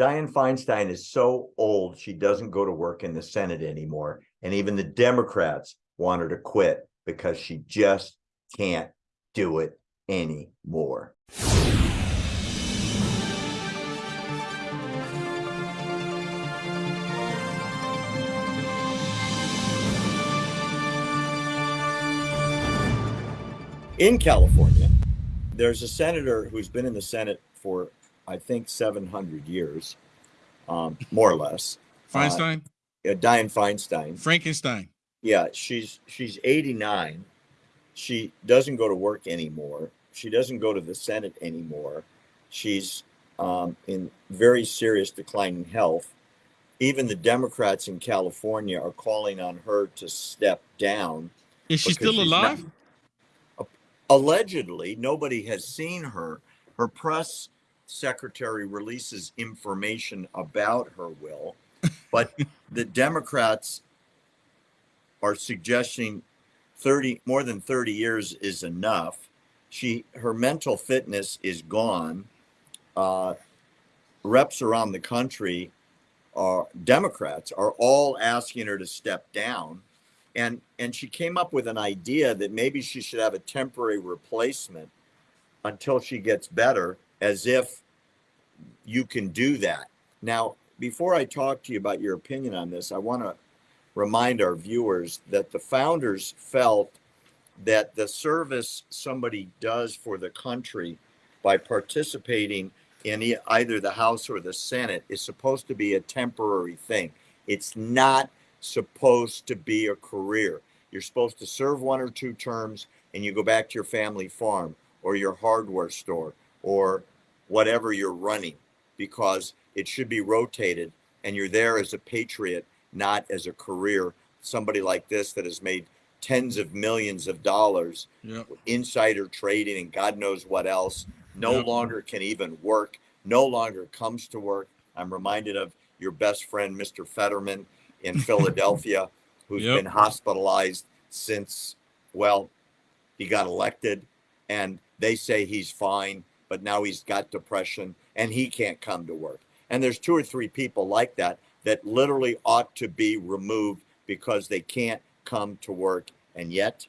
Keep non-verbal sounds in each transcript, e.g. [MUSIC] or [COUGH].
Dianne Feinstein is so old, she doesn't go to work in the Senate anymore. And even the Democrats want her to quit because she just can't do it anymore. In California, there's a senator who's been in the Senate for, I think, 700 years, um, more or less. Feinstein, Uh, Dianne Feinstein. Frankenstein. Yeah, she's she's 89. She doesn't go to work anymore. She doesn't go to the Senate anymore. She's um, in very serious declining health. Even the Democrats in California are calling on her to step down. Is she still she's not- alive? allegedly nobody has seen her her press secretary releases information about her will but [LAUGHS] the democrats are suggesting 30 more than 30 years is enough. She her mental fitness is gone. Uh, reps around the country are democrats are all asking her to step down. And and she came up with an idea that maybe she should have a temporary replacement until she gets better as if you can do that now before i talk to you about your opinion on this i want to remind our viewers that the founders felt that the service somebody does for the country by participating in either the house or the senate is supposed to be a temporary thing it's not supposed to be a career. You're supposed to serve one or two terms and you go back to your family farm or your hardware store or whatever you're running because it should be rotated and you're there as a patriot, not as a career. Somebody like this that has made tens of millions of dollars, Yep. insider trading and God knows what else, no Yep. longer can even work, no longer comes to work. I'm reminded of your best friend, Mr. Fetterman in [LAUGHS] Philadelphia, who's Yep. been hospitalized since, well, he got elected. And they say he's fine, but now he's got depression and he can't come to work. And there's two or three people like that that literally ought to be removed because they can't come to work. And yet,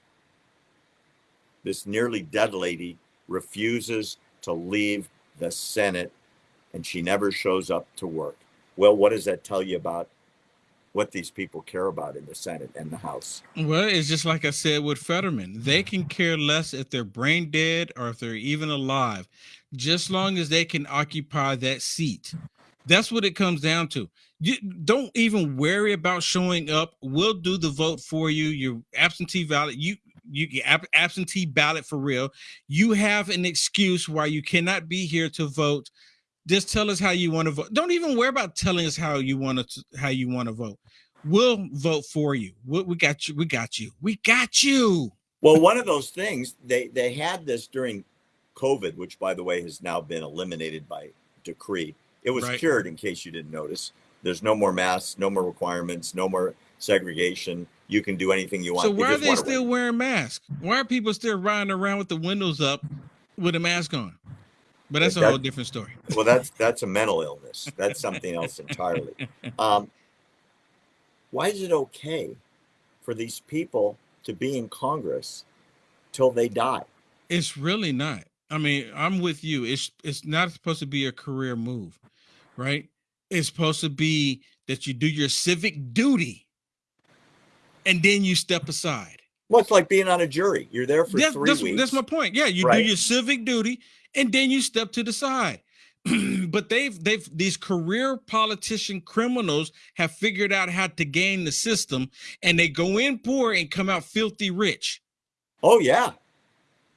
this nearly dead lady refuses to leave the Senate and she never shows up to work. Well, what does that tell you about what these people care about in the Senate and the House? Well, it's just like I said with Fetterman. They can care less if they're brain dead or if they're even alive, just long as they can occupy that seat. That's what it comes down to. You don't even worry about showing up. We'll do the vote for you. Your absentee ballot, you you absentee ballot for real. You have an excuse why you cannot be here to vote. Just tell us how you want to vote. Don't even worry about telling us how you want to how you want to vote. We'll vote for you. We, we got you. We got you. We got you. Well, one of those things they they had this during COVID, which by the way has now been eliminated by decree. It was Right. cured, in case you didn't notice. There's no more masks, no more requirements, no more segregation. You can do anything you want. So why are they still wearing masks? Why are people still riding around with the windows up with a mask on? But that's a That- whole different story. Well, that's that's a mental illness. That's something else entirely. [LAUGHS] Um, why is it okay for these people to be in Congress till they die? It's really not. I mean, I'm with you. It's it's not supposed to be a career move, right? It's supposed to be that you do your civic duty and then you step aside. Well, it's like being on a jury. You're there for That's, three that's, weeks. that's my point. Yeah, you Right. do your civic duty and then you step to the side. [CLEARS THROAT] but they've they've these career politician criminals have figured out how to game the system and they go in poor and come out filthy rich. oh yeah,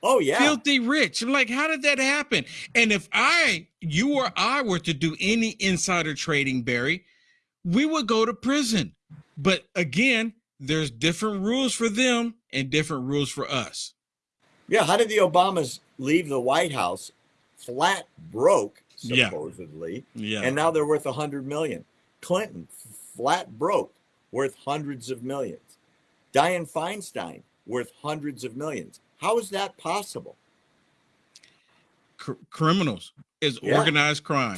oh yeah. Filthy rich. I'm like, how did that happen? And if I, you or I were to do any insider trading, Barry, we would go to prison. But again, there's different rules for them and different rules for us. Yeah, how did the Obamas leave the White House flat broke, supposedly, Yeah. and now they're worth a hundred million? Clinton flat broke, worth hundreds of millions. Dianne Feinstein worth hundreds of millions. How is that possible? cr- criminals is Yeah. organized crime.